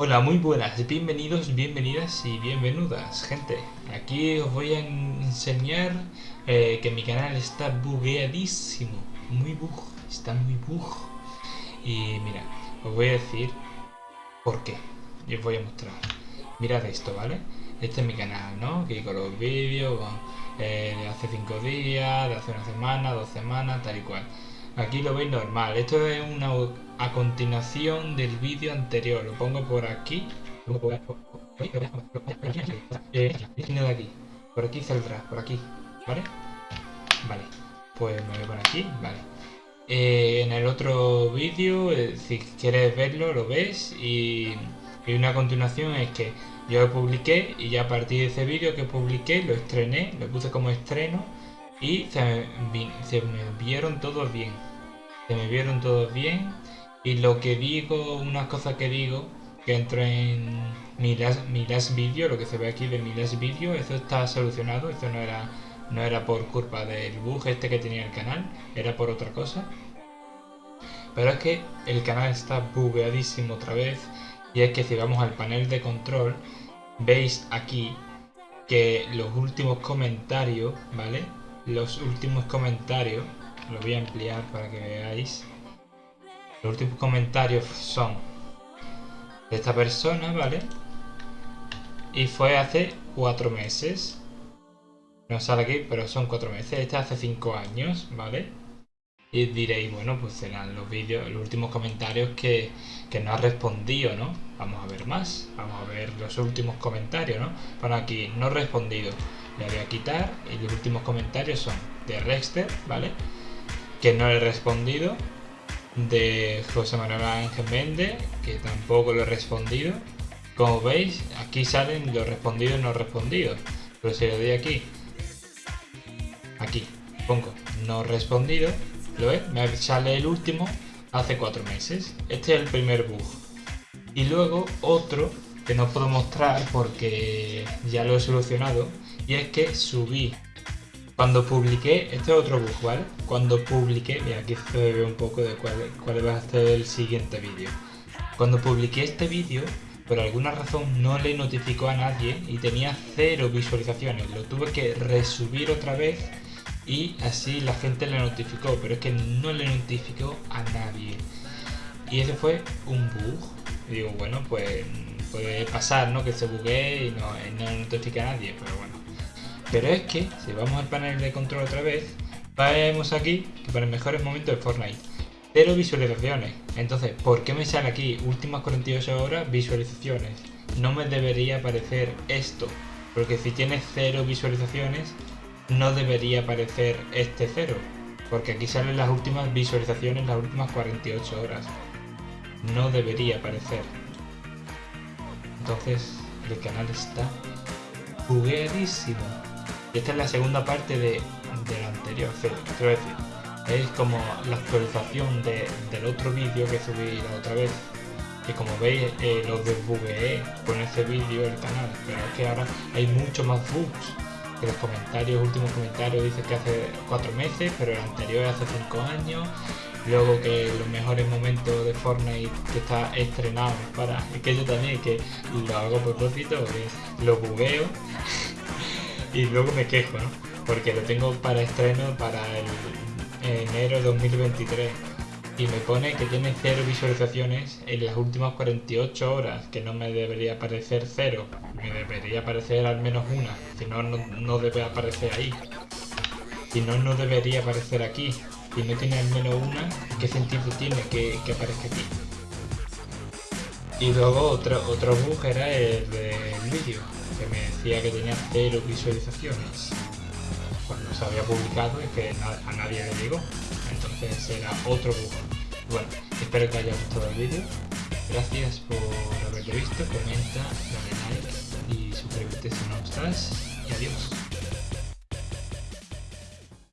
Hola, muy buenas, bienvenidos, bienvenidas y bienvenidas, gente. Aquí os voy a enseñar eh, que mi canal está bugueadísimo, muy bug, está muy bug. Y mira, os voy a decir por qué, y os voy a mostrar. Mirad esto, ¿vale? Este es mi canal, ¿no? Aquí con los vídeos, eh, de hace 5 días, de hace una semana, dos semanas, tal y cual. Aquí lo veis normal. Esto es una a continuación del vídeo anterior. Lo pongo por aquí. Por aquí saldrá, por aquí. ¿Vale? Vale. Pues me voy por aquí. Vale. Eh, en el otro vídeo, eh, si quieres verlo, lo ves. Y, y una continuación es que yo lo publiqué y ya a partir de ese vídeo que publiqué, lo estrené, lo puse como estreno y se me, vieron todos bien. Se me vieron todos bien y lo que digo, unas cosas que digo, que entro en mi last, mi video, lo que se ve aquí de mi last video, eso está solucionado, eso no era, no era por culpa del bug este que tenía el canal, era por otra cosa. Pero es que el canal está bugueadísimo otra vez y es que si vamos al panel de control, veis aquí que los últimos comentarios, ¿vale? Los últimos comentarios lo voy a ampliar para que veáis. Los últimos comentarios son de esta persona, ¿vale? Y fue hace cuatro meses. No sale aquí, pero son cuatro meses. Este hace cinco años, ¿vale? Y diréis, bueno, pues serán los vídeos, los últimos comentarios que, que no ha respondido, ¿no? Vamos a ver más. Vamos a ver los últimos comentarios, ¿no? Bueno, aquí, no respondido. Le voy a quitar y los últimos comentarios son de Rexter, ¿vale? que no le he respondido, de José Manuel Ángel Méndez, que tampoco lo he respondido. Como veis, aquí salen los respondidos y no respondidos. Pero si le doy aquí, aquí, pongo no respondido, ¿lo ves? Me sale el último hace cuatro meses. Este es el primer bug. Y luego otro que no puedo mostrar porque ya lo he solucionado y es que subí cuando publiqué, este es otro bug, ¿vale? Cuando publiqué, mira aquí se ve un poco de cuál, cuál va a ser el siguiente vídeo. Cuando publiqué este vídeo, por alguna razón no le notificó a nadie y tenía cero visualizaciones. Lo tuve que resubir otra vez y así la gente le notificó, pero es que no le notificó a nadie. Y ese fue un bug. Y digo, bueno, pues puede pasar, ¿no? Que se buguee y no, y no notifique a nadie, pero bueno. Pero es que, si vamos al panel de control otra vez, vemos aquí que para mejores momentos de Fortnite. Cero visualizaciones. Entonces, ¿por qué me sale aquí últimas 48 horas visualizaciones? No me debería aparecer esto. Porque si tiene cero visualizaciones, no debería aparecer este cero. Porque aquí salen las últimas visualizaciones, las últimas 48 horas. No debería aparecer. Entonces, el canal está bugueadísimo. Esta es la segunda parte de, la anterior, quiero decir, es como la actualización del otro vídeo que subí la otra vez. Que como veis eh, lo desbugueé con ese vídeo el canal, pero es que ahora hay mucho más bugs. Que los comentarios, últimos comentarios dice que hace cuatro meses, pero el anterior hace cinco años. Luego que los mejores momentos de Fortnite que está estrenado para. Que yo también que lo hago por propósito, lo bugueo y luego me quejo, ¿no? Porque lo tengo para estreno para el enero de 2023 y me pone que tiene cero visualizaciones en las últimas 48 horas, que no me debería aparecer cero, me debería aparecer al menos una, si no, no, debe aparecer ahí. Si no, no debería aparecer aquí. Si no tiene al menos una, ¿qué sentido tiene que, que aparezca aquí? Y luego otro, otro bug era el del vídeo que me decía que tenía cero visualizaciones cuando se había publicado y que a nadie le llegó. Era otro bug. Bueno, espero que haya gustado el vídeo. Gracias por haberlo visto, comenta, dale like y suscríbete si no estás. Y adiós.